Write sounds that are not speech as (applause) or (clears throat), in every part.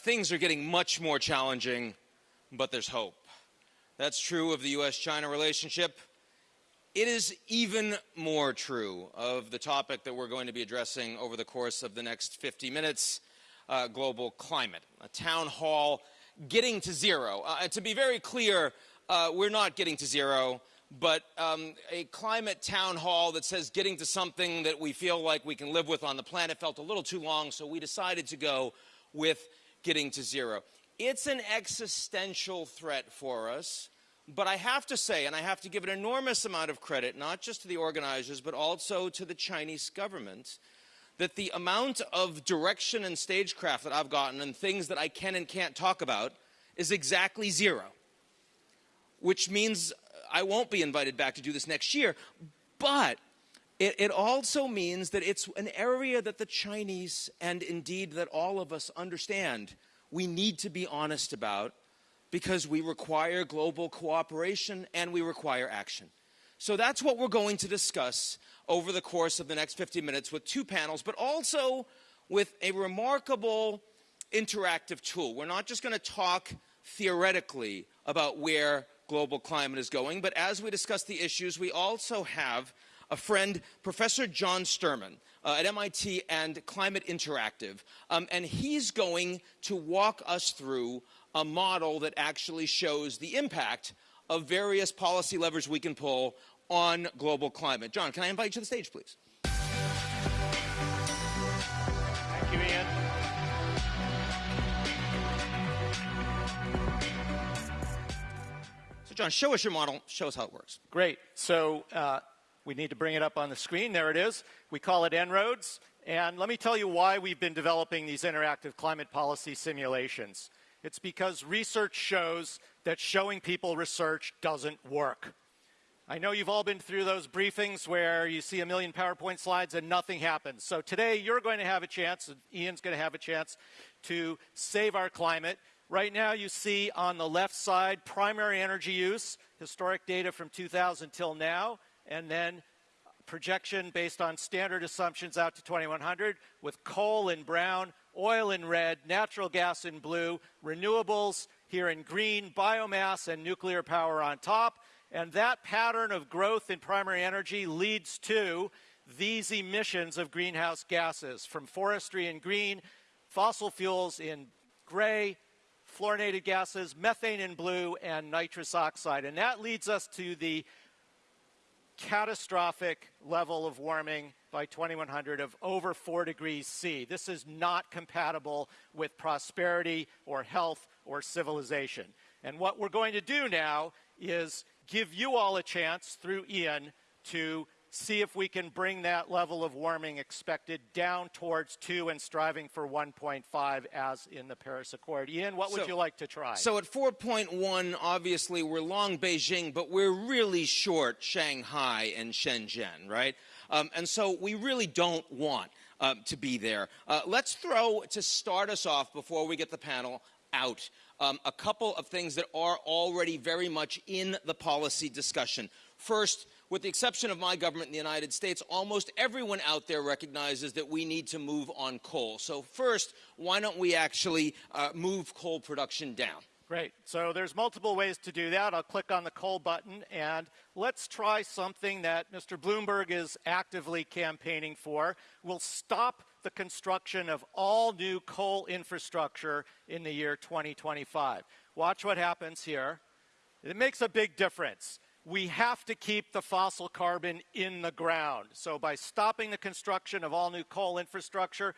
things are getting much more challenging, but there's hope. That's true of the US China relationship. It is even more true of the topic that we're going to be addressing over the course of the next 50 minutes uh, global climate. A town hall getting to zero. Uh, to be very clear, uh, we're not getting to zero, but um, a climate town hall that says getting to something that we feel like we can live with on the planet felt a little too long, so we decided to go with getting to zero. It's an existential threat for us, but I have to say, and I have to give an enormous amount of credit, not just to the organizers, but also to the Chinese government, that the amount of direction and stagecraft that I've gotten and things that I can and can't talk about is exactly zero. Which means I won't be invited back to do this next year. But it, it, also means that it's an area that the Chinese and indeed that all of us understand we need to be honest about because we require global cooperation and we require action. So that's what we're going to discuss over the course of the next 50 minutes with two panels, but also with a remarkable interactive tool. We're not just going to talk theoretically about where global climate is going, but as we discuss the issues, we also have a friend, Professor John Sterman uh, at MIT and Climate Interactive, um, and he's going to walk us through a model that actually shows the impact of various policy levers we can pull on global climate. John, can I invite you to the stage, please? Thank you, Ian. So, John, show us your model. Show us how it works. Great. So, uh, we need to bring it up on the screen. There it is. We call it En-ROADS. And let me tell you why we've been developing these interactive climate policy simulations. It's because research shows that showing people research doesn't work. I know you've all been through those briefings where you see a million PowerPoint slides and nothing happens. So today you're going to have a chance, Ian's going to have a chance to save our climate. Right now you see on the left side primary energy use, historic data from 2000 till now, and then projection based on standard assumptions out to 2100 with coal in brown, oil in red, natural gas in blue, renewables here in green, biomass and nuclear power on top, and that pattern of growth in primary energy leads to these emissions of greenhouse gases from forestry in green, fossil fuels in gray, fluorinated gases, methane in blue, and nitrous oxide. And that leads us to the catastrophic level of warming by 2100 of over 4 degrees C. This is not compatible with prosperity or health or civilization. And what we're going to do now is give you all a chance through Ian to see if we can bring that level of warming expected down towards 2 and striving for 1.5 as in the Paris Accord. Ian, what would so, you like to try? So at 4.1, obviously we're long Beijing, but we're really short Shanghai and Shenzhen, right? Um, and so we really don't want uh, to be there. Uh, let's throw, to start us off before we get the panel out, um, a couple of things that are already very much in the policy discussion. First, with the exception of my government in the United States, almost everyone out there recognizes that we need to move on coal. So first, why don't we actually uh, move coal production down? Great. So there's multiple ways to do that. I'll click on the coal button and let's try something that Mr. Bloomberg is actively campaigning for. We'll stop the construction of all new coal infrastructure in the year 2025. Watch what happens here. It makes a big difference. We have to keep the fossil carbon in the ground. So by stopping the construction of all new coal infrastructure,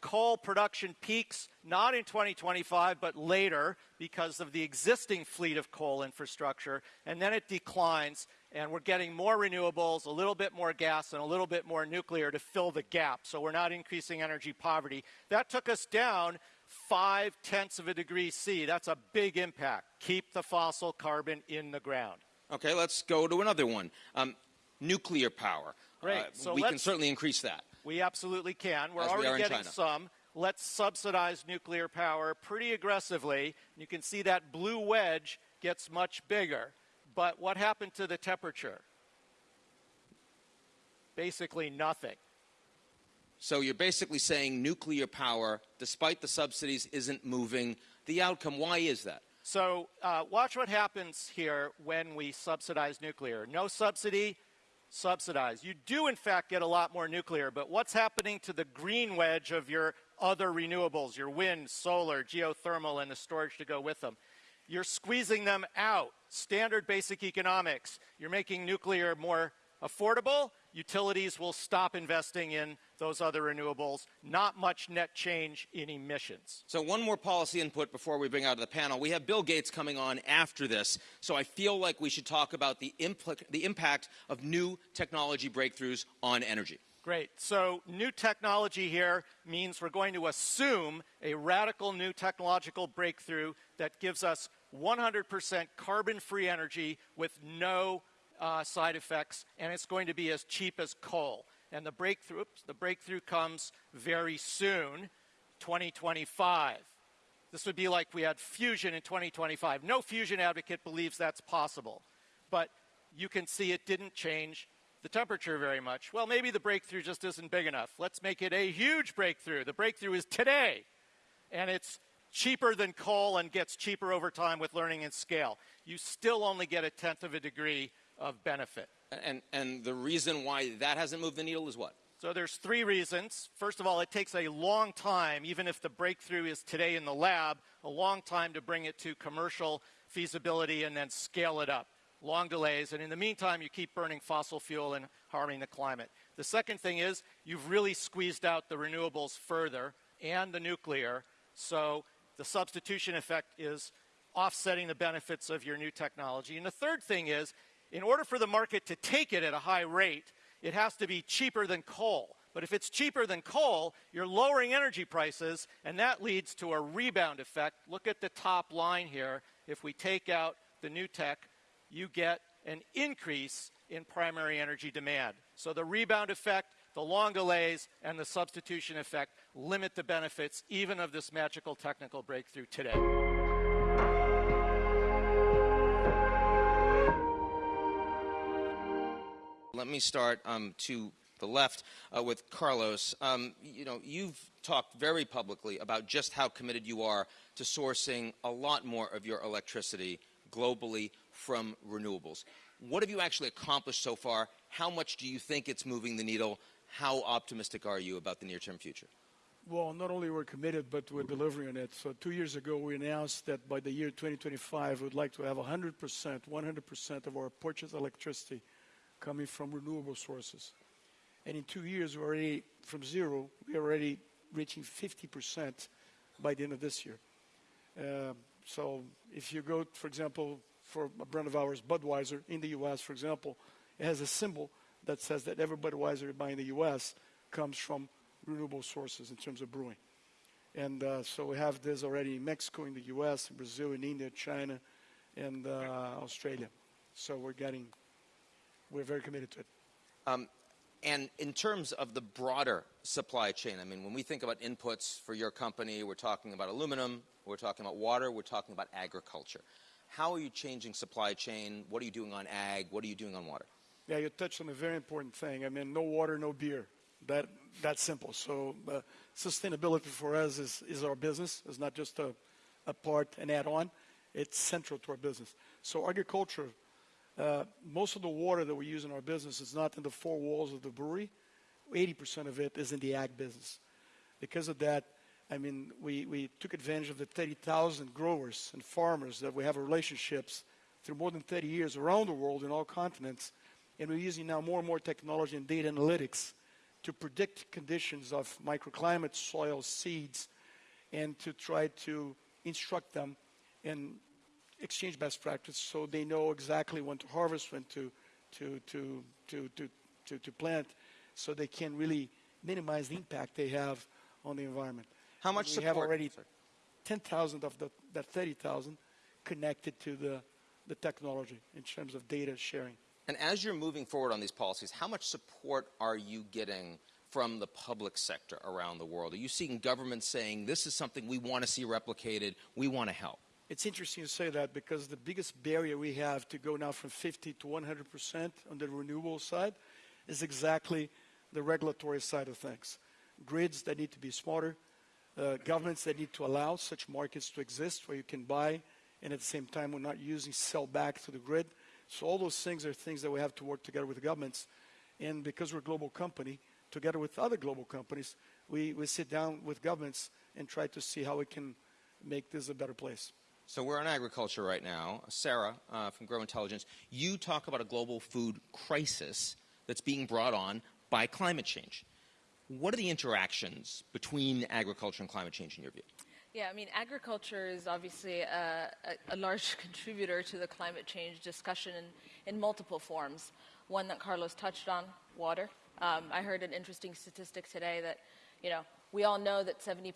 coal production peaks not in 2025 but later because of the existing fleet of coal infrastructure and then it declines and we're getting more renewables, a little bit more gas, and a little bit more nuclear to fill the gap. So we're not increasing energy poverty. That took us down five tenths of a degree C. That's a big impact. Keep the fossil carbon in the ground. Okay, let's go to another one. Um, nuclear power. Great. Uh, so we can certainly increase that. We absolutely can. We're already we getting some. Let's subsidize nuclear power pretty aggressively. You can see that blue wedge gets much bigger. But what happened to the temperature? Basically nothing. So you're basically saying nuclear power, despite the subsidies, isn't moving the outcome. Why is that? So uh, watch what happens here when we subsidize nuclear. No subsidy, subsidize. You do, in fact, get a lot more nuclear, but what's happening to the green wedge of your other renewables, your wind, solar, geothermal, and the storage to go with them? You're squeezing them out. Standard basic economics. You're making nuclear more affordable. Utilities will stop investing in those other renewables. Not much net change in emissions. So one more policy input before we bring out the panel. We have Bill Gates coming on after this, so I feel like we should talk about the, the impact of new technology breakthroughs on energy. Great. So new technology here means we're going to assume a radical new technological breakthrough that gives us 100% carbon-free energy with no uh, side effects, and it's going to be as cheap as coal. And the breakthrough, oops, the breakthrough comes very soon, 2025. This would be like we had fusion in 2025. No fusion advocate believes that's possible. But you can see it didn't change the temperature very much. Well, maybe the breakthrough just isn't big enough. Let's make it a huge breakthrough. The breakthrough is today, and it's cheaper than coal and gets cheaper over time with learning and scale. You still only get a tenth of a degree of benefit. And, and the reason why that hasn't moved the needle is what? So there's three reasons. First of all, it takes a long time, even if the breakthrough is today in the lab, a long time to bring it to commercial feasibility and then scale it up. Long delays, and in the meantime, you keep burning fossil fuel and harming the climate. The second thing is you've really squeezed out the renewables further and the nuclear, so the substitution effect is offsetting the benefits of your new technology. And the third thing is in order for the market to take it at a high rate, it has to be cheaper than coal. But if it's cheaper than coal, you're lowering energy prices, and that leads to a rebound effect. Look at the top line here. If we take out the new tech, you get an increase in primary energy demand. So the rebound effect, the long delays, and the substitution effect limit the benefits even of this magical technical breakthrough today. Let me start um, to the left uh, with Carlos. Um, you know, you've talked very publicly about just how committed you are to sourcing a lot more of your electricity globally from renewables. What have you actually accomplished so far? How much do you think it's moving the needle? How optimistic are you about the near-term future? Well, not only we're committed, but we're delivering on it. So two years ago, we announced that by the year 2025, we'd like to have 100%, 100% of our purchased electricity coming from renewable sources. And in two years, we're already, from zero, we're already reaching 50% by the end of this year. Uh, so if you go, for example, for a brand of ours, Budweiser, in the US, for example, it has a symbol that says that every Budweiser you buy in the US comes from renewable sources in terms of brewing. And uh, so we have this already in Mexico, in the US, in Brazil, in India, China, and uh, Australia. So we're getting we're very committed to it. Um, and in terms of the broader supply chain, I mean, when we think about inputs for your company, we're talking about aluminum, we're talking about water, we're talking about agriculture. How are you changing supply chain? What are you doing on ag? What are you doing on water? Yeah, you touched on a very important thing. I mean, no water, no beer. That that's simple. So uh, sustainability for us is, is our business. It's not just a, a part, an add-on. It's central to our business. So agriculture uh, most of the water that we use in our business is not in the four walls of the brewery. 80% of it is in the ag business. Because of that, I mean, we, we took advantage of the 30,000 growers and farmers that we have relationships through more than 30 years around the world in all continents. And we're using now more and more technology and data analytics to predict conditions of microclimate, soil, seeds, and to try to instruct them in exchange best practice so they know exactly when to harvest, when to, to, to, to, to, to, to plant, so they can really minimize the impact they have on the environment. How much we support? have already 10,000 of the, that 30,000 connected to the, the technology in terms of data sharing. And as you're moving forward on these policies, how much support are you getting from the public sector around the world? Are you seeing governments saying, this is something we want to see replicated, we want to help? It's interesting you say that because the biggest barrier we have to go now from 50 to 100% on the renewable side is exactly the regulatory side of things. grids that need to be smarter, uh, governments that need to allow such markets to exist where you can buy and at the same time we're not using sell back to the grid. So all those things are things that we have to work together with the governments. And because we're a global company, together with other global companies, we, we sit down with governments and try to see how we can make this a better place. So we're on agriculture right now. Sara uh, from Gro Intelligence, you talk about a global food crisis that's being brought on by climate change. What are the interactions between agriculture and climate change in your view? Yeah, I mean, agriculture is obviously a, a, a large (laughs) contributor to the climate change discussion in, in multiple forms. One that Carlos touched on, water. Um, I heard an interesting statistic today that, you know, we all know that 70%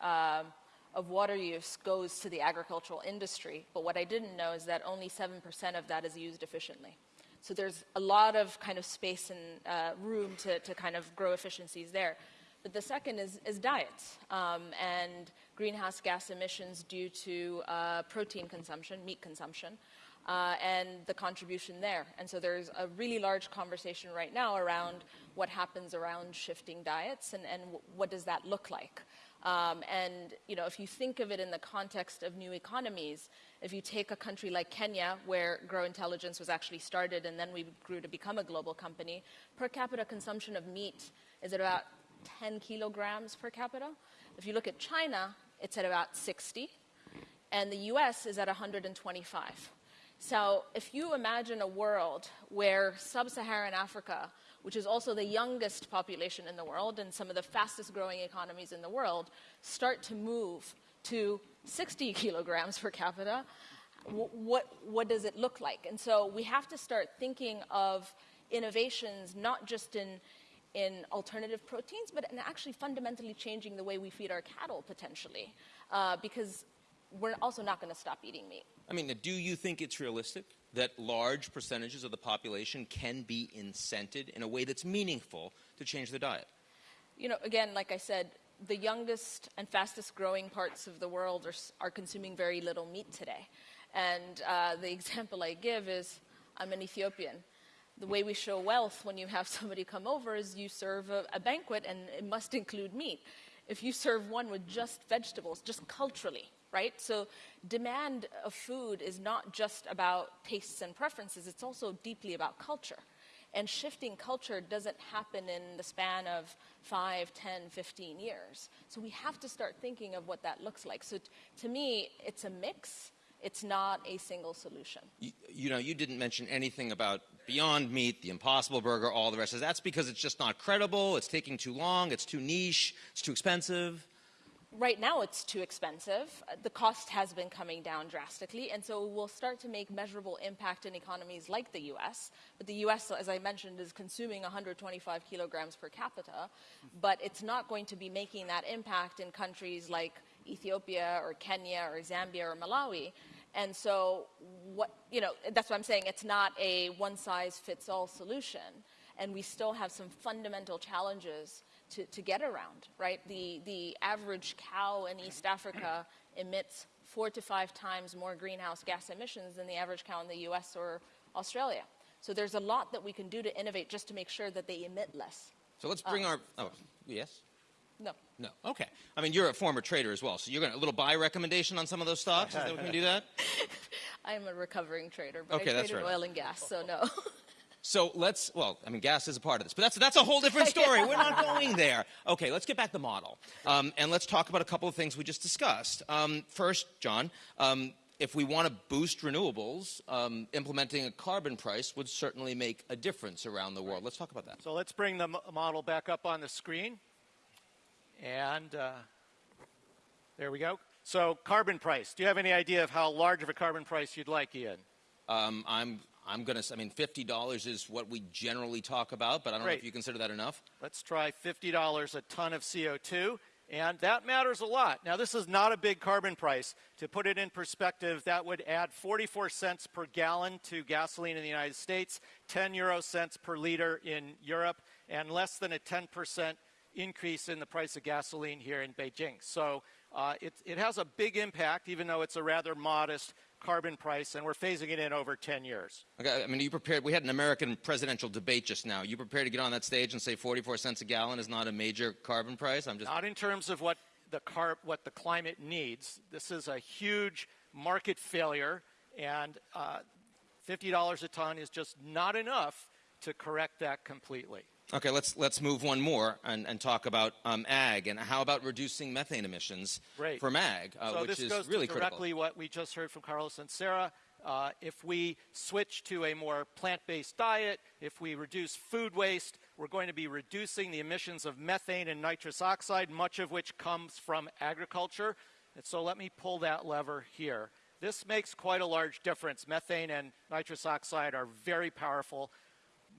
um, of water use goes to the agricultural industry, but what I didn't know is that only 7% of that is used efficiently. So there's a lot of kind of space and uh, room to, to kind of grow efficiencies there. But the second is, is diets um, and greenhouse gas emissions due to uh, protein consumption, meat consumption, uh, and the contribution there. And so there's a really large conversation right now around what happens around shifting diets and, and what does that look like. Um, and you know, if you think of it in the context of new economies, if you take a country like Kenya, where Gro Intelligence was actually started and then we grew to become a global company, per capita consumption of meat is at about 10 kilograms per capita. If you look at China, it's at about 60, and the US is at 125. So if you imagine a world where sub-Saharan Africa, which is also the youngest population in the world and some of the fastest growing economies in the world, start to move to 60 (laughs) kilograms per capita, what, what does it look like? And so we have to start thinking of innovations not just in, in alternative proteins, but in actually fundamentally changing the way we feed our cattle potentially, uh, because we're also not going to stop eating meat. I mean, do you think it's realistic that large percentages of the population can be incented in a way that's meaningful to change their diet? You know, again, like I said, the youngest and fastest growing parts of the world are, are consuming very little meat today. And uh, the (laughs) example I give is I'm an Ethiopian. The way we show wealth when you have (laughs) somebody come over is you serve a, a banquet and it must include meat. If you serve one with just vegetables, just culturally, right? So demand of food is not just about tastes and preferences, it's also deeply about culture. And shifting culture doesn't happen in the span of 5, 10, 15 years. So we have to start thinking of what that looks like. So to me, it's a mix. It's not a single solution. You, you, know, you didn't mention anything about Beyond Meat, the Impossible Burger, all the rest. That's because it's just not credible, it's taking too long, it's too niche, it's too expensive right now it's too expensive. The cost has been coming down drastically, and so we'll start to make measurable impact in economies like the US. But the US, as I mentioned, is consuming 125 kilograms per capita, but it's not going to be making that impact in countries like Ethiopia or Kenya or Zambia or Malawi. And so, what, you know, that's what I'm saying. It's not a one size fits all solution. And we still have some fundamental challenges to, to get around, right? The, the average cow in East Africa emits four to five times more greenhouse gas emissions than the average cow in the US or Australia. So there's a lot that we can do to innovate just to make sure that they emit less. So let's bring uh, our, oh, yes? No. No. Okay. I mean, you're a former trader as well, so you're going to a little buy recommendation on some of those stocks. Is that we can do that? (laughs) I'm a recovering trader, but okay, I that's traded right. oil and gas, so no. (laughs) So let's, well, I mean, gas is a part of this, but that's, that's a whole different (laughs) story. We're not going there. Okay, let's get back to the model. Um, and let's talk about a couple of things we just discussed. Um, first, John, um, if we want to boost renewables, um, implementing a carbon price would certainly make a difference around the world. Let's talk about that. So let's bring the model back up on the screen. And uh, there we go. So carbon price. Do you have any idea of how large of a carbon price you'd like, Ian? Um, I'm I'm going to, I mean, $50 is what we generally talk about, but I don't Great. know if you consider that enough. Let's try $50 a ton of CO2, and that matters a lot. Now, this is not a big carbon price. To put it in perspective, that would add 44 cents per gallon to gasoline in the United States, 10 euro cents per liter in Europe, and less than a 10% increase in the price of gasoline here in Beijing. So uh, it, it has a big impact, even though it's a rather modest carbon price, and we're phasing it in over 10 years. Okay, I mean, you prepared, we had an American presidential debate just now. You prepared to get on that stage and say 44 cents a gallon is not a major carbon price? I'm just. Not in terms of what the, car, what the climate needs. This is a huge market failure, and uh, $50 a ton is just not enough to correct that completely. Okay, let's let's move one more and, and talk about um, ag and how about reducing methane emissions Great. from ag, uh, so which this is goes really to critical. directly what we just heard from Carlos and Sarah. Uh, if we switch to a more plant-based diet, if we reduce food waste, we're going to be reducing the emissions of methane and nitrous oxide, much of which comes from agriculture. And so let me pull that lever here. This makes quite a large difference. Methane and nitrous oxide are very powerful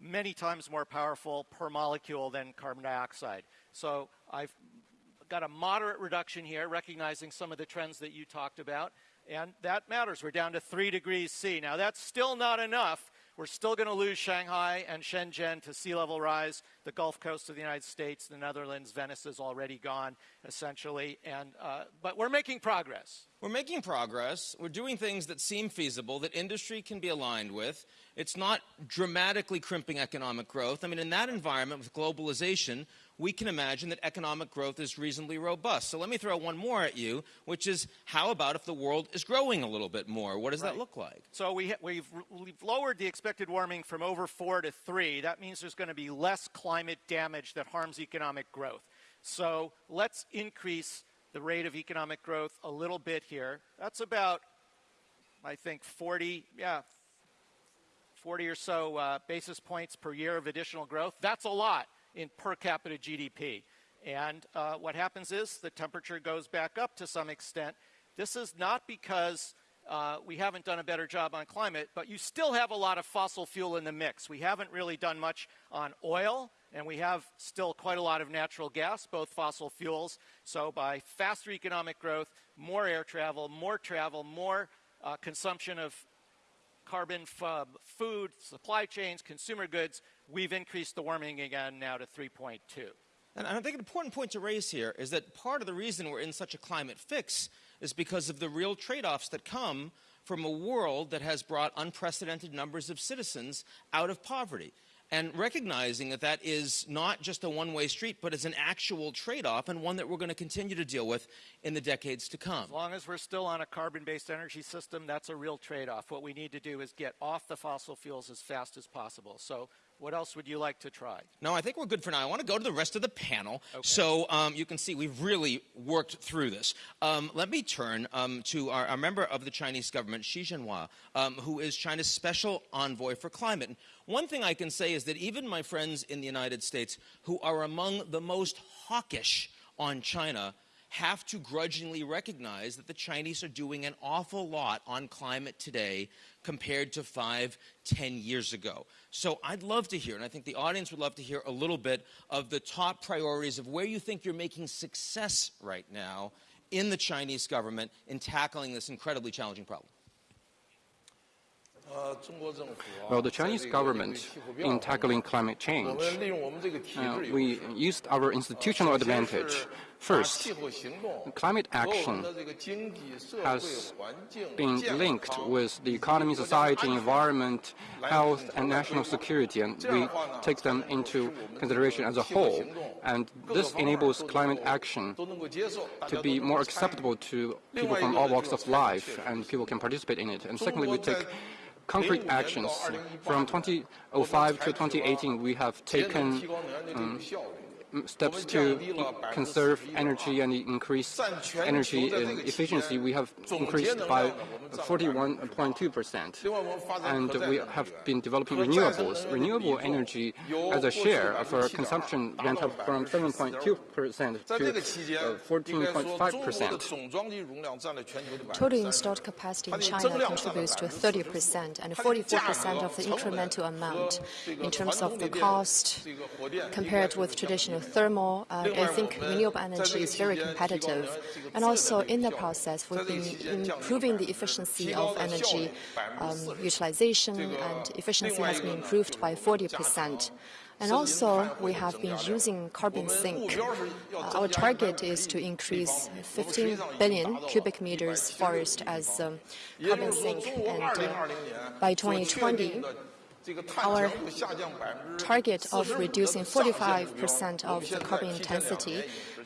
many times more powerful per molecule than carbon dioxide. So I've got a moderate reduction here, recognizing some of the trends that you talked about, and that matters. We're down to 3 degrees C. Now, that's still not enough. We're still going to lose Shanghai and Shenzhen to sea level rise, the Gulf Coast of the United States, the Netherlands, Venice is already gone, essentially. And, uh, but we're making progress. We're making progress. We're doing things that seem feasible, that industry can be aligned with. It's not dramatically crimping economic growth. I mean, in that environment with globalization, we can imagine that economic growth is reasonably robust. So let me throw one more at you, which is how about if the world is growing a little bit more? What does Right. that look like? So we, we've, we've lowered the expected warming from over four to three. That means there's going to be less climate damage that harms economic growth. So let's increase the rate of economic growth a little bit here. That's about, I think, 40, yeah, 40 or so uh, basis points per year of additional growth. That's a lot in per capita GDP. And uh, what happens is the temperature goes back up to some extent. This is not because uh, we haven't done a better job on climate, but you still have a lot of fossil fuel in the mix. We haven't really done much on oil, and we have still quite a lot of natural gas, both fossil fuels. So by faster economic growth, more air travel, more travel, more uh, consumption of carbon f- food, supply chains, consumer goods, we've increased the warming again now to 3.2. And I think an important point to raise here is that part of the reason we're in such a climate fix is because of the real trade offs that come from a world that has brought unprecedented numbers of citizens out of poverty. And recognizing that that is not just a one way street, but it's an actual trade off and one that we're going to continue to deal with in the decades to come. As long as we're still on a carbon based energy system, that's a real trade off. What we need to do is get off the fossil fuels as fast as possible. So, what else would you like to try? No, I think we're good for now. I want to go to the rest of the panel. So um, you can see we've really worked through this. Um, let me turn um, to our, our, member of the Chinese government, Xie Zhenhua, um, who is China's special envoy for climate. And one thing I can say is that even my friends in the United States, who are among the most hawkish on China, have to grudgingly recognize that the Chinese are doing an awful lot on climate today compared to five, ten years ago. So I'd love to hear, and I think the audience would love to hear a little bit of the top priorities of where you think you're making success right now in the Chinese government in tackling this incredibly challenging problem. Well, the Chinese government, in tackling climate change, uh, we used our institutional advantage. First, climate action has been linked with the economy, society, environment, health, and national security, and we take them into consideration as a whole. And this enables climate action to be more acceptable to people from all walks of life, and people can participate in it. And secondly, we take concrete actions. From 2005 to 2018, we have taken um, steps to conserve energy and increase energy efficiency. We have increased by 41.2%. And we have been developing renewables. Renewable energy as a share of our consumption went up from 7.2% to 14.5%. Total installed capacity in China contributes to 30% and 44% of the incremental amount. In terms of the cost, compared with traditional thermal, uh, I think renewable energy is very competitive. And also in the process, we've been improving the efficiency of energy um, utilization and efficiency has been improved by 40%. And also, we have been using carbon sink. Uh, our target is to increase 15 billion cubic meters forest as um, carbon sink, and uh, by 2020, our target of reducing 45% of the carbon intensity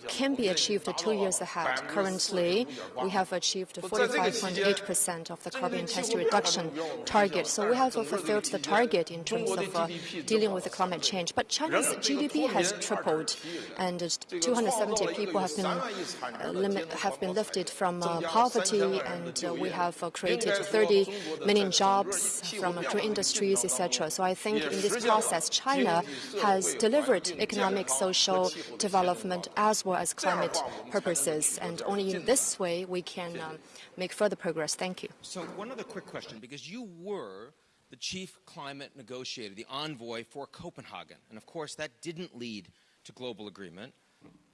can be achieved two years ahead. Currently, we have achieved 45.8% of the carbon intensity reduction target. So we have fulfilled the target in terms of uh, dealing with the climate change. But China's GDP has tripled, and 270 people have been uh, limit, have been lifted from uh, poverty, and uh, we have uh, created 30 million jobs from green industries, etc. So I think in this process, China has delivered economic, social development as as climate purposes. And only in this way we can um, make further progress. Thank you. So one other quick question, because you were the chief climate negotiator, the envoy for Copenhagen. And of course, that didn't lead to global agreement.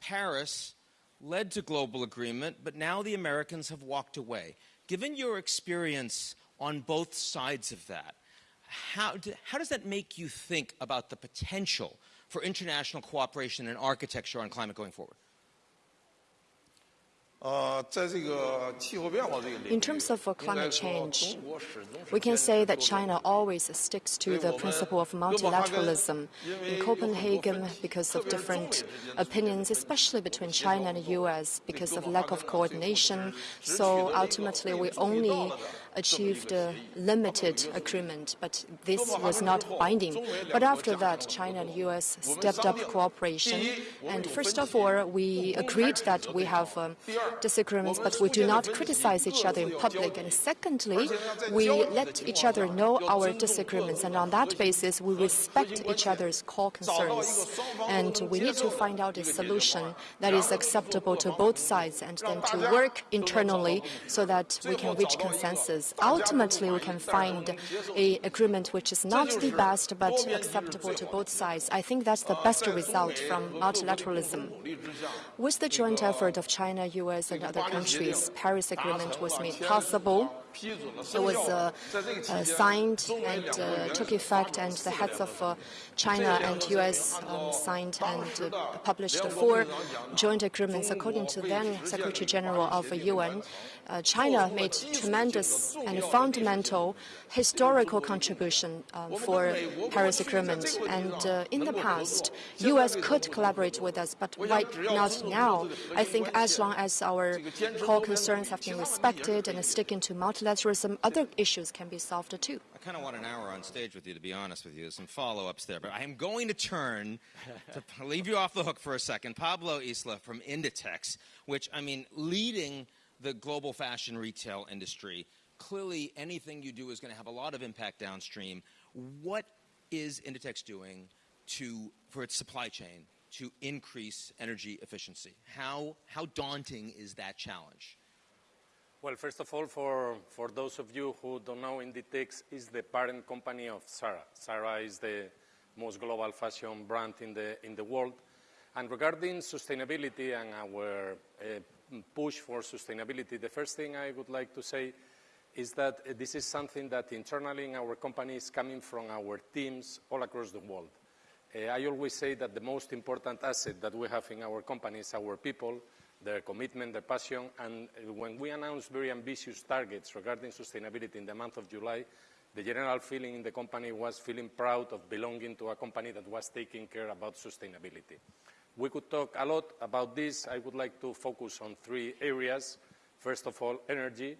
Paris led to global agreement, but now the Americans have walked away. Given your experience on both sides of that, how, do, how does that make you think about the potential for international cooperation and architecture on climate going forward? In terms of climate change, we can say that China always sticks to the principle of multilateralism. In Copenhagen, because of different opinions, especially between China and the US, because of lack of coordination, so ultimately we only achieved a limited agreement, but this was not binding. But after that, China and U.S. stepped up cooperation. And first of all, we agreed that we have um, disagreements, but we do not criticize each other in public. And secondly, we let each other know our disagreements. And on that basis, we respect each other's core concerns. And we need to find out a solution that is acceptable to both sides and then to work internally so that we can reach consensus ultimately we can find a agreement which is not the best but acceptable to both sides. I think that's the best result from multilateralism. With the joint effort of China, US, and other countries, Paris Agreement was made possible. It was uh, uh, signed and uh, took effect, and the heads of uh, China and U.S. Um, signed and uh, published four joint agreements. According to then Secretary General of the UN, uh, China made tremendous and fundamental historical contribution um, for Paris Agreement. And in the past, U.S. could collaborate with us, but why not now? I think as long as our core concerns have been respected and sticking to multilateralism, other issues can be solved too. I kind of want an hour on stage with you, to be honest with you. some follow-ups there, but I am going to turn (laughs) to leave you off the hook for a second. Pablo Isla from Inditex, which I mean, leading the global fashion retail industry. Clearly, anything you do is going to have a lot of impact downstream. What is Inditex doing to, for its supply chain to increase energy efficiency? How, how daunting is that challenge? Well, first of all, for, for those of you who don't know, Inditex is the parent company of Zara. Zara is the most global fashion brand in the, in the world. And regarding sustainability and our uh, push for sustainability, the first thing I would like to say is that this is something that internally in our company is coming from our teams all across the world. Uh, I always say that the most important asset that we have in our company is our people, their commitment, their passion, and when we announced very ambitious targets regarding sustainability in the month of July, the general feeling in the company was feeling proud of belonging to a company that was taking care about sustainability. We could talk a lot about this. I would like to focus on three areas. First of all, energy.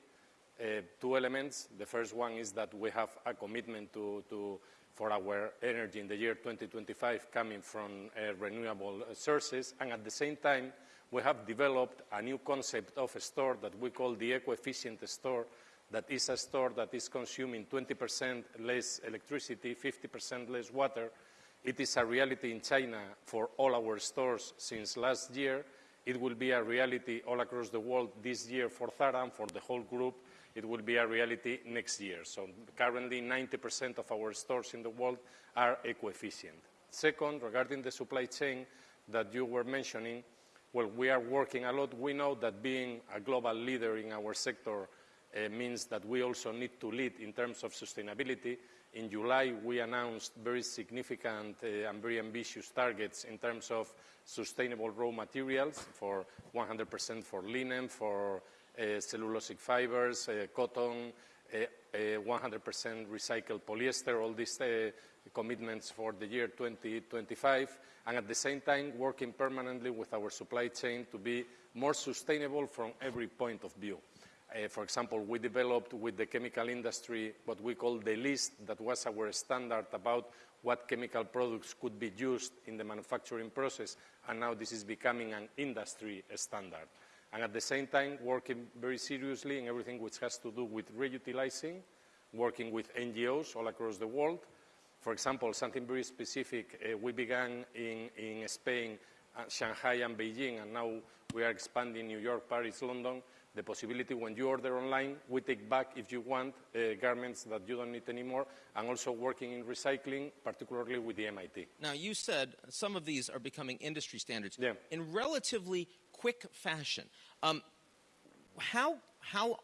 Uh, two elements. The first one is that we have a commitment to, to, for our energy in the year 2025 coming from uh, renewable sources, and at the same time, we have developed a new concept of a store that we call the eco-efficient store, that is a store that is consuming 20% less electricity, 50% less water, it is a reality in China for all our stores since last year. It will be a reality all across the world this year for Zara and for the whole group. It will be a reality next year. So currently 90% of our stores in the world are eco-efficient. Second, regarding the supply chain that you were mentioning, well, we are working a lot. We know that being a global leader in our sector uh, means that we also need to lead in terms of sustainability. In July, we announced very significant uh, and very ambitious targets in terms of sustainable raw materials for 100% for linen, for uh, cellulosic fibers, cotton, 100% recycled polyester, all these commitments for the year 2025, and at the same time working permanently with our supply chain to be more sustainable from every point of view. Uh, for example, we developed with the chemical industry what we call the list that was our standard about what chemical products could be used in the manufacturing process, and now this is becoming an industry standard. And at the same time, working very seriously in everything which has to do with reutilizing, working with NGOs all across the world. For example, something very specific, uh, we began in, in Spain, uh, Shanghai and Beijing, and now we are expanding New York, Paris, London, the possibility when you order online, we take back, if you want, uh, garments that you don't need anymore, and also working in recycling, particularly with the MIT. Now, you said some of these are becoming industry standards. Yeah. In relatively quick fashion, um, how, how,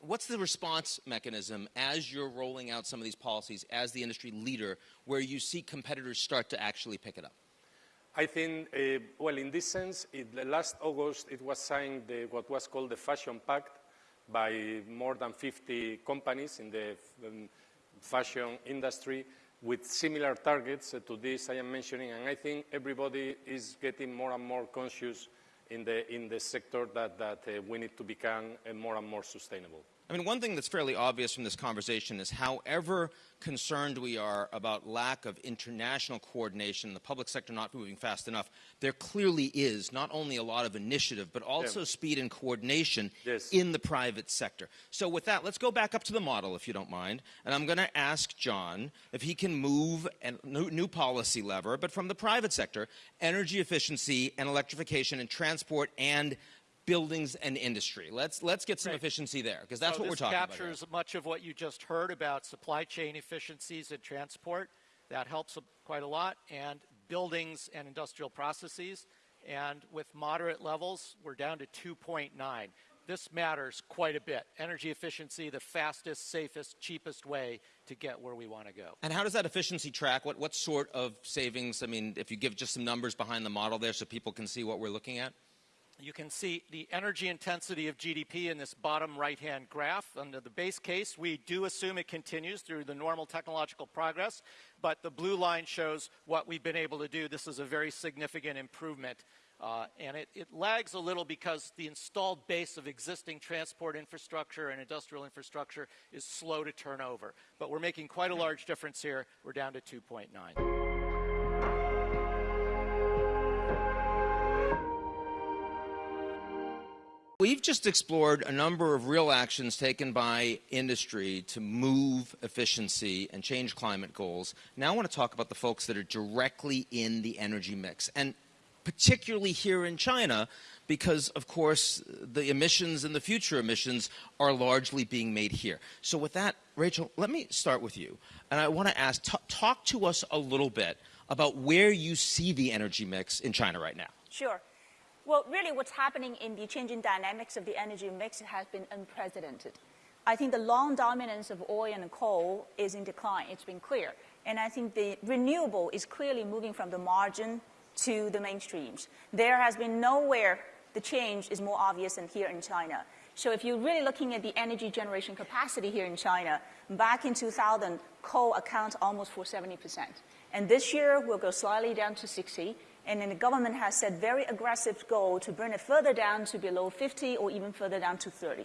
what's the response mechanism as you're rolling out some of these policies as the industry leader where you see competitors start to actually pick it up? I think, uh, well, in this sense, it, last August it was signed the, what was called the Fashion Pact by more than 50 companies in the um, fashion industry with similar targets to this I am mentioning, and I think everybody is getting more and more conscious in the, in the sector that, that uh, we need to become uh, more and more sustainable. I mean, one thing that's fairly obvious from this conversation is however concerned we are about lack of international coordination, the public sector not moving fast enough, there clearly is not only a lot of initiative, but also yeah. speed and coordination yes. in the private sector. So with that, let's go back up to the model, if you don't mind. And I'm going to ask John if he can move a new, new policy lever, but from the private sector, energy efficiency and electrification and transport and buildings and industry. Let's let's get some efficiency there because that's so what we're talking about. This captures much of what you just heard about supply chain efficiencies and transport. That helps quite a lot, and buildings and industrial processes. And with moderate levels, we're down to 2.9. This matters quite a bit. Energy efficiency, the fastest, safest, cheapest way to get where we want to go. And how does that efficiency track? What, what sort of savings? I mean, if you give just some numbers behind the model there so people can see what we're looking at? You can see the energy intensity of GDP in this bottom right-hand graph. Under the base case, we do assume it continues through the normal technological progress, but the blue line shows what we've been able to do. This is a very significant improvement. Uh, and it, it, lags a little because the installed base of existing transport infrastructure and industrial infrastructure is slow to turn over. But we're making quite a large difference here. We're down to 2.9. We've just explored a number of real actions taken by industry to move efficiency and change climate goals. Now I want to talk about the folks that are directly in the energy mix, and particularly here in China, because of course the emissions and the future emissions are largely being made here. So with that, Rachel, let me start with you. And I want to ask, talk to us a little bit about where you see the energy mix in China right now. Sure. Well, really what's happening in the changing dynamics of the energy mix has been unprecedented. I think the long dominance of oil and coal is in decline. It's been clear. And I think the renewable is clearly moving from the margin to the mainstreams. There has been nowhere the change is more obvious than here in China. So if you're really looking at the energy generation capacity here in China, back in 2000, coal accounts almost for 70%. And this year, we'll go slightly down to 60, and then the government has set very aggressive goal to bring it further down to below 50 or even further down to 30.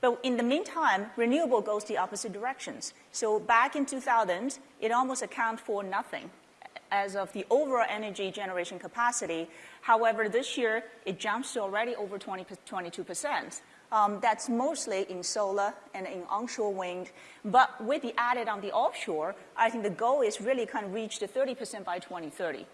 But in the meantime, renewable goes the opposite directions. So back in 2000, it almost accounted for nothing as of the overall energy generation capacity. However, this year, it jumps to already over 20, 22%. Um, that's mostly in solar and in onshore wind. But with the added on the offshore, I think the goal is really kind of reach the 30% by 2030.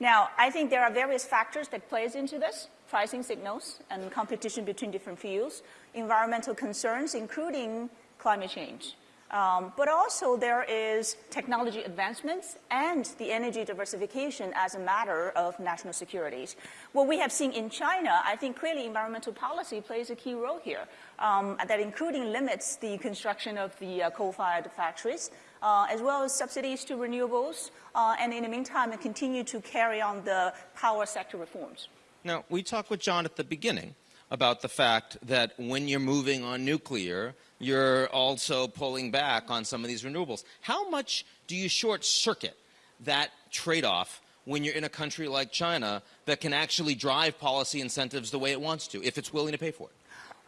Now, I think there are various factors that plays into this, pricing signals and competition between different fuels, environmental concerns, including climate change. Um, but also there is technology advancements and the energy diversification as a matter of national security. What we have seen in China, I think clearly environmental policy plays a key role here, um, that including limits the construction of the uh, coal-fired factories, uh, as well as subsidies to renewables, uh, and in the meantime, continue to carry on the power sector reforms. Now, we talked with John at the beginning about the fact that when you're moving on nuclear, you're also pulling back on some of these renewables. How much do you short circuit that trade off when you're in a country like China that can actually drive policy incentives the way it wants to, if it's willing to pay for it?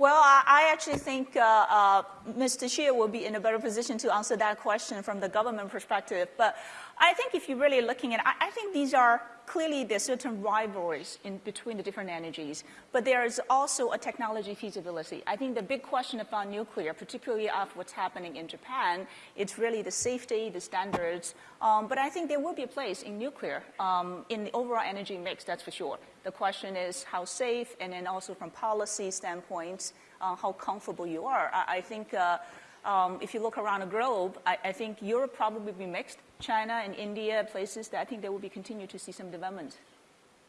Well, I, actually think uh, uh, Mr. Xie will be in a better position to answer that question from the government perspective. But I think if you're really looking at, I, I think these are clearly there's certain rivalries in between the different energies, but there is also a technology feasibility. I think the big question about nuclear, particularly after what's happening in Japan, it's really the safety, the standards. Um, but I think there will be a place in nuclear um, in the overall energy mix, that's for sure. The question is how safe, and then also from policy standpoints, uh, how comfortable you are. I, I think. Uh, um, if you look around the globe, I, I, think Europe probably be mixed. China and India, places that I think there will be continue to see some development.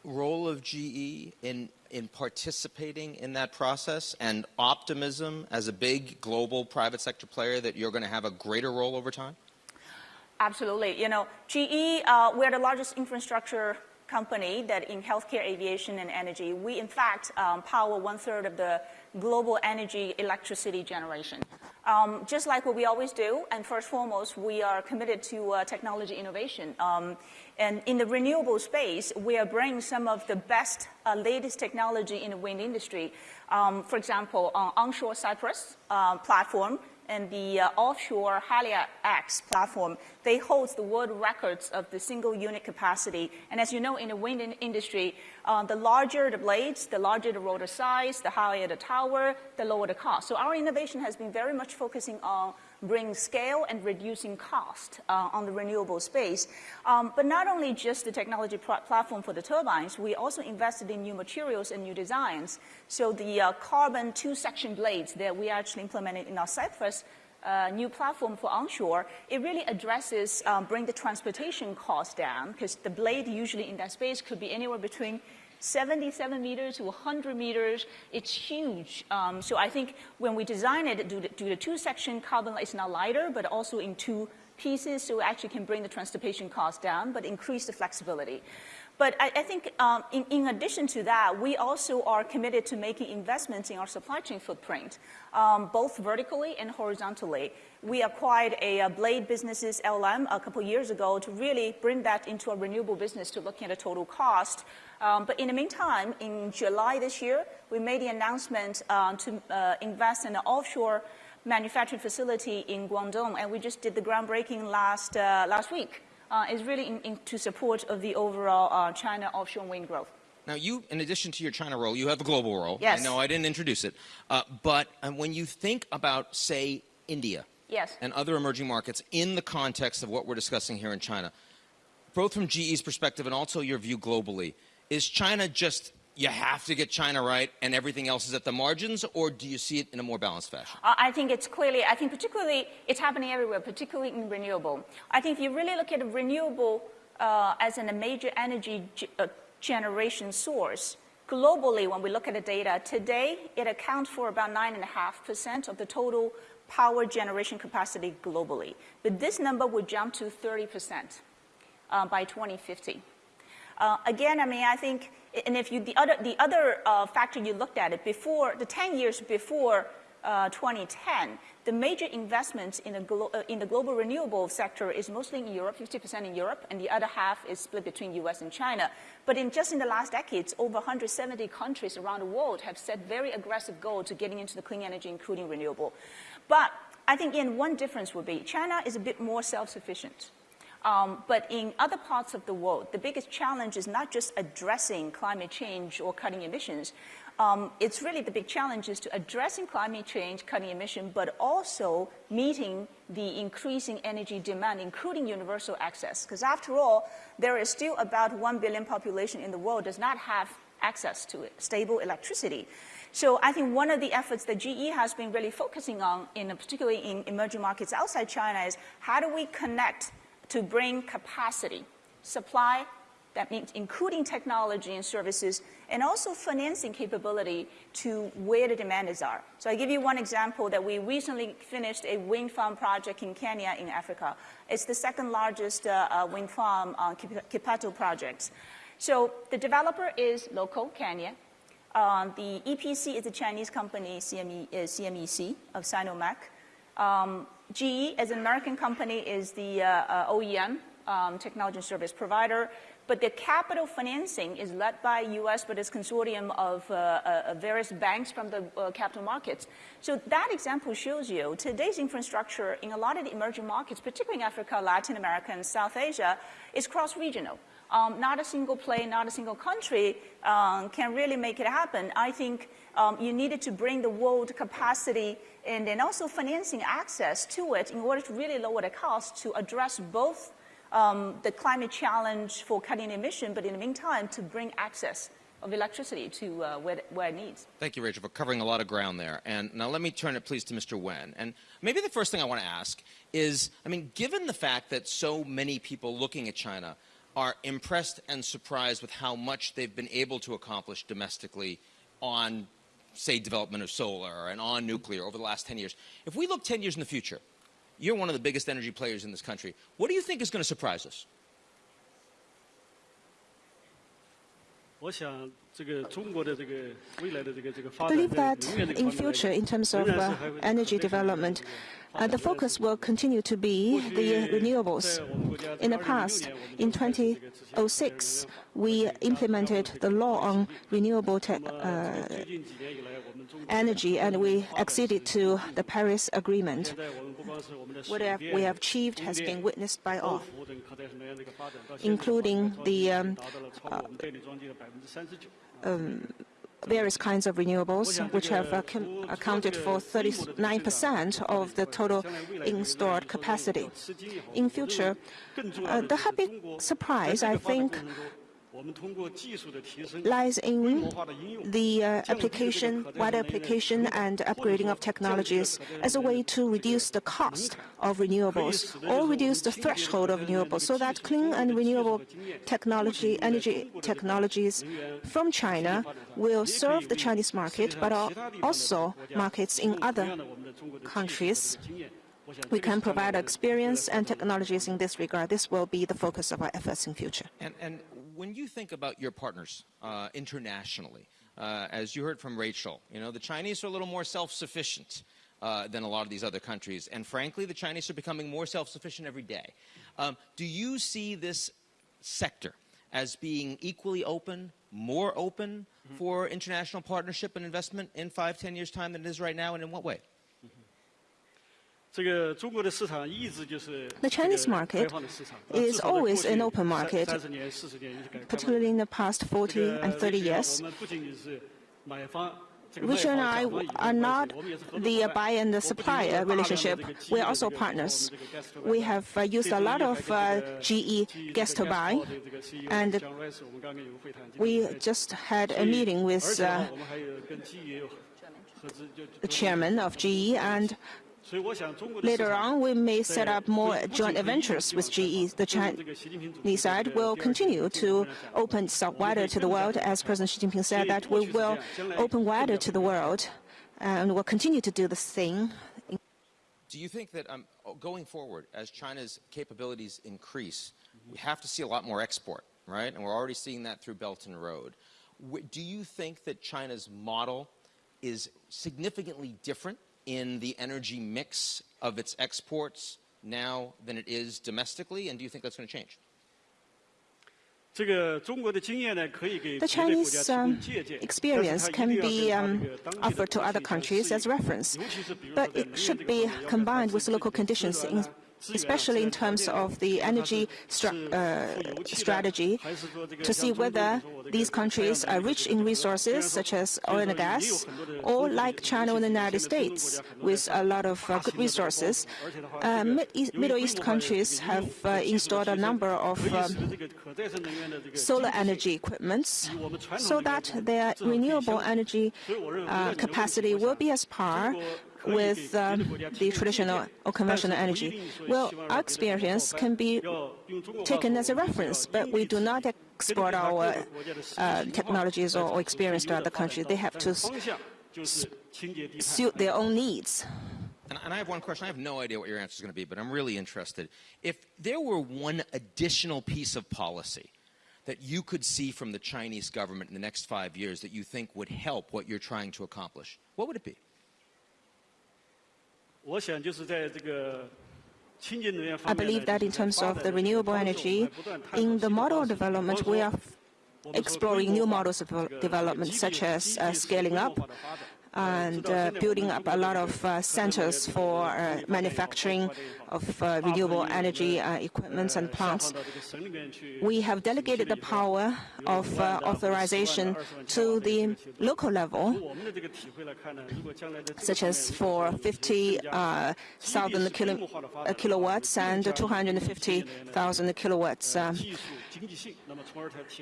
Role of GE in, in participating in that process and optimism as a big global private sector player that you're going to have a greater role over time? Absolutely. You know, GE, uh, we're the largest infrastructure company that in healthcare, aviation, and energy. We, in fact, um, power one third of the global energy electricity generation. Um, just like what we always do, and first foremost, we are committed to uh, technology innovation. Um, and in the renewable space, we are bringing some of the best, uh, latest technology in the wind industry. Um, for example, on onshore Cypress uh, platform, and the uh, offshore Haliade-X platform, they hold the world records of the single unit capacity. And as you know, in the wind industry, uh, the larger the blades, the larger the rotor size, the higher the tower, the lower the cost. So our innovation has been very much focusing on bringing scale and reducing cost uh, on the renewable space. Um, but not only just the technology platform for the turbines, we also invested in new materials and new designs. So the uh, carbon two-section blades that we actually implemented in our Cypress uh, new platform for onshore, it really addresses um, bring the transportation cost down because the blade usually in that space could be anywhere between 77 meters to 100 meters. It's huge. Um, so I think when we design it, do the, do the two-section carbon, it's not lighter, but also in two pieces, so it actually can bring the transportation cost down, but increase the flexibility. But I, I think um, in, in, addition to that, we also are committed to making investments in our supply chain footprint, um, both vertically and horizontally. We acquired a, a blade businesses LM a couple years ago to really bring that into a renewable business to looking at the total cost. Um, but in the meantime, in July this year, we made the announcement uh, to uh, invest in an offshore manufacturing facility in Guangdong, and we just did the groundbreaking last, uh, last week uh, is really in, in, to support of the overall uh, China offshore wind growth. Now, you, in addition to your China role, you have a global role. Yes. I know I didn't introduce it. Uh, but uh, when you think about, say, India yes. and other emerging markets in the context of what we're discussing here in China, both from GE's perspective and also your view globally, is China just you have to get China right and everything else is at the margins, or do you see it in a more balanced fashion? I think it's clearly, I think particularly, it's happening everywhere, particularly in renewable. I think if you really look at renewable uh, as a major energy uh, generation source, globally, when we look at the data, today it accounts for about 9.5% of the total power generation capacity globally. But this number would jump to 30% uh, by 2050. Uh, again, I mean, I think and if you, the other, the other uh, factor you looked at it before, the 10 years before uh, 2010, the major investments in the, uh, in the global renewable sector is mostly in Europe, 50% in Europe, and the other half is split between US and China. But in just in the last decades, over 170 countries around the world have set very aggressive goals to getting into the clean energy, including renewable. But I think in one difference would be China is a bit more self-sufficient. Um, but in other parts of the world, the biggest challenge is not just addressing climate change or cutting emissions. Um, it's really the big challenge is to addressing climate change, cutting emission, but also meeting the increasing energy demand, including universal access. Because after all, there is still about 1 billion population in the world does not have access to stable electricity. So I think one of the efforts that GE has been really focusing on, in particularly in emerging markets outside China, is how do we connect to bring capacity, supply, that means including technology and services, and also financing capability to where the demands are. So I give you one example that we recently finished a wind farm project in Kenya in Africa. It's the second largest uh, uh, wind farm uh, Kipeto projects. So the developer is local, Kenya. Uh, the EPC is a Chinese company, CME, uh, CMEC of Sinomach. Um, GE, as an American company, is the uh, uh OEM, um, technology service provider. But the capital financing is led by U.S., but it's consortium of uh, uh, various banks from the uh, capital markets. So that example shows you today's infrastructure in a lot of the emerging markets, particularly in Africa, Latin America, and South Asia, is cross-regional. Um, not a single play, not a single country um, can really make it happen. I think um, you needed to bring the world capacity and then also financing access to it in order to really lower the cost to address both um, the climate challenge for cutting emission, but in the meantime, to bring access of electricity to uh, where, where it needs. Thank you, Rachel, for covering a lot of ground there. And now let me turn it, please, to Mr. Wen. And maybe the first thing I want to ask is, I mean, given the fact that so many people looking at China are impressed and surprised with how much they've been able to accomplish domestically on, say, development of solar and on nuclear over the last 10 years. If we look 10 years in the future, you're one of the biggest energy players in this country. What do you think is going to surprise us? I believe that in future, in terms of uh, energy development, uh, the focus will continue to be the renewables. In the past, in 2006, we implemented the law on renewable uh, energy and we acceded to the Paris Agreement. What we have achieved has been witnessed by all, including the um, uh, um, various kinds of renewables, which have accounted for 39% of the total installed capacity. In future, uh, the happy surprise, I think, lies in the uh, application, wider application and upgrading of technologies as a way to reduce the cost of renewables or reduce the threshold of renewables so that clean and renewable technology, energy technologies from China will serve the Chinese market, but also markets in other countries. We can provide experience and technologies in this regard. This will be the focus of our efforts in future. And, and when you think about your partners uh, internationally, uh, as you heard from Rachel, you know, the Chinese are a little more self-sufficient uh, than a lot of these other countries. And frankly, the Chinese are becoming more self-sufficient every day. Um, do you see this sector as being equally open, more open mm -hmm. for international partnership and investment in five, ten years' time than it is right now, and in what way? The Chinese market is always an open market, particularly in the past 40 and 30 years. Richard and I are not the buyer and the supplier relationship. We are also partners. We have uh, used a lot of uh, GE gas turbine, and we just had a meeting with uh, the chairman of GE, and Later on, we may set up more joint ventures with GE. The Chinese side will continue to open itself wider to the world, as President Xi Jinping said, that we will open wider to the world and will continue to do the same. Do you think that um, going forward, as China's capabilities increase, we have to see a lot more export, right? And we're already seeing that through Belt and Road. Do you think that China's model is significantly different in the energy mix of its exports now than it is domestically? And do you think that's going to change? The Chinese um, experience can be um, offered to other countries as reference, but it should be combined with local conditions. In especially in terms of the energy uh, strategy, to see whether these countries are rich in resources such as oil and gas, or like China and the United States with a lot of uh, good resources. Uh, Mid East, Middle East countries have uh, installed a number of um, solar energy equipments so that their renewable energy uh, capacity will be as par with um, the traditional or conventional energy. Well, our experience can be taken as a reference, but we do not export our uh, technologies or, or, experience to other countries. They have to suit their own needs. And, and I have one question. I have no idea what your answer is going to be, but I'm really interested. If there were one additional piece of policy that you could see from the Chinese government in the next five years that you think would help what you're trying to accomplish, what would it be? I believe that in terms of the renewable energy, in the model development, we are exploring new models of development, such as uh, scaling up and uh, building up a lot of uh, centers for uh, manufacturing of uh, renewable energy uh, equipment and plants. We have delegated the power of uh, authorization to the local level, such as for 50,000 kilo, kilowatts and 250,000 kilowatts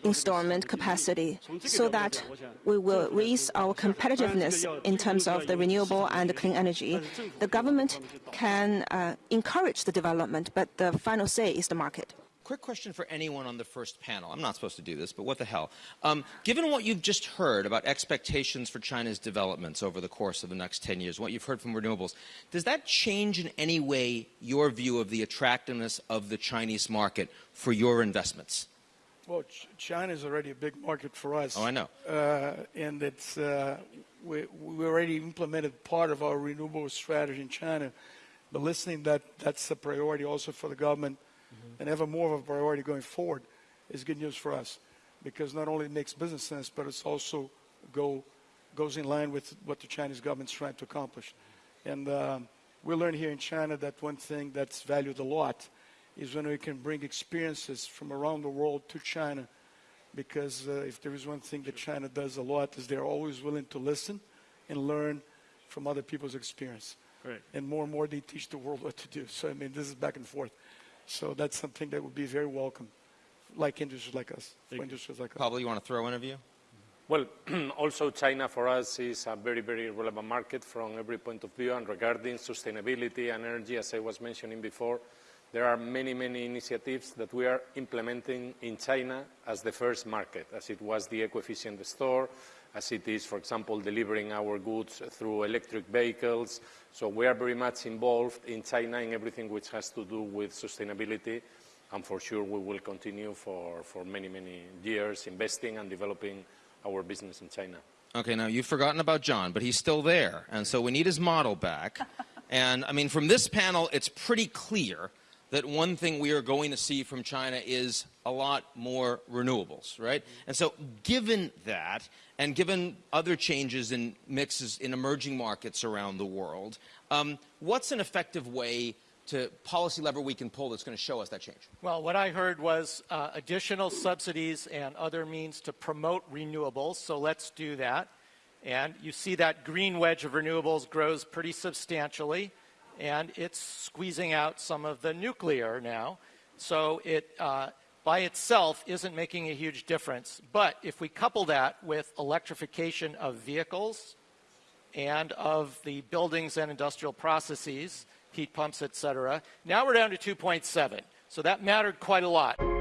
installment capacity so that we will raise our competitiveness in terms of the renewable and clean energy. The government can uh, encourage the development, but the final say is the market. Quick question for anyone on the first panel. I'm not supposed to do this, but what the hell? Um, given what you've just heard about expectations for China's developments over the course of the next 10 years, what you've heard from renewables, does that change in any way your view of the attractiveness of the Chinese market for your investments? Well, China is already a big market for us. Oh, I know. Uh, and it's, uh, we, we already implemented part of our renewable strategy in China. But listening that that's a priority also for the government mm-hmm. and ever more of a priority going forward is good news for us because not only it makes business sense, but it's also go, goes in line with what the Chinese government's trying to accomplish. And um, we learned here in China that one thing that's valued a lot – is when we can bring experiences from around the world to China. Because uh, if there is one thing that China does a lot is they're always willing to listen and learn from other people's experience. Right. And more and more they teach the world what to do. So I mean, this is back and forth. So that's something that would be very welcome, like industries like us, for industries like Pablo, us. you want to throw in a view? Well, (clears throat) also China for us is a very, very relevant market from every point of view. And regarding sustainability and energy, as I was mentioning before, there are many, many initiatives that we are implementing in China as the first market, as it was the eco-efficient store, as it is, for example, delivering our goods through electric vehicles. So we are very much involved in China in everything which has to do with sustainability, and for sure we will continue for, for many, many years investing and developing our business in China. Okay, now you've forgotten about John, but he's still there, and so we need his model back. (laughs) and I mean, from this panel, it's pretty clear that one thing we are going to see from China is a lot more renewables, right? And so given that, and given other changes in mixes in emerging markets around the world, um, what's an effective way to policy lever we can pull that's going to show us that change? Well, what I heard was uh, additional subsidies and other means to promote renewables, so let's do that. And you see that green wedge of renewables grows pretty substantially and it's squeezing out some of the nuclear now. So it, uh, by itself, isn't making a huge difference. But if we couple that with electrification of vehicles and of the buildings and industrial processes, heat pumps, et cetera, now we're down to 2.7. So that mattered quite a lot.